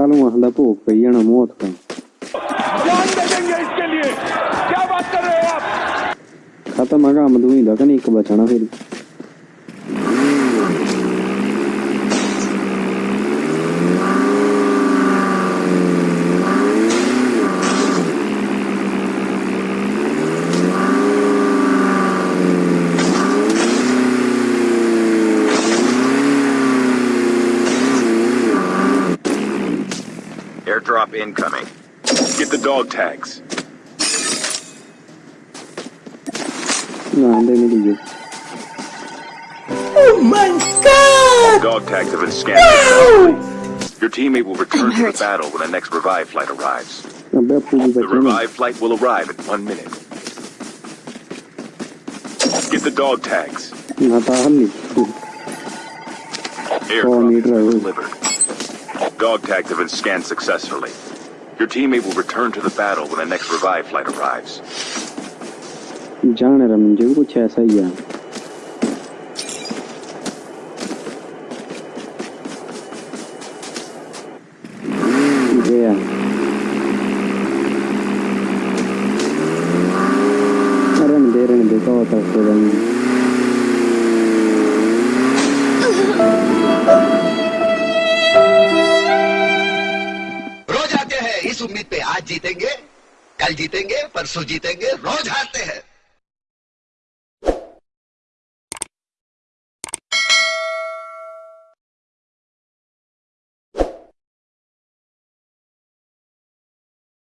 साल में हल्ला तो गई ना मौत का। जान दे देंगे इसके लिए। क्या बात कर रहे हो आप? खत्म आगा मधुई नहीं एक बचाना फिर। Airdrop incoming. Get the dog tags. No, I don't need you. Oh my god! Dog tags have been scanned. No! Your teammate will return to the battle when the next revive flight arrives. The revive flight will arrive in one minute. Get the dog tags. Airdrop delivered. Dog tags have been scanned successfully. Your teammate will return to the battle when the next revive flight arrives. Yeah. I don't I don't know. उम्मीद पे आज जीतेंगे कल जीतेंगे परसों जीतेंगे रोज हारते हैं।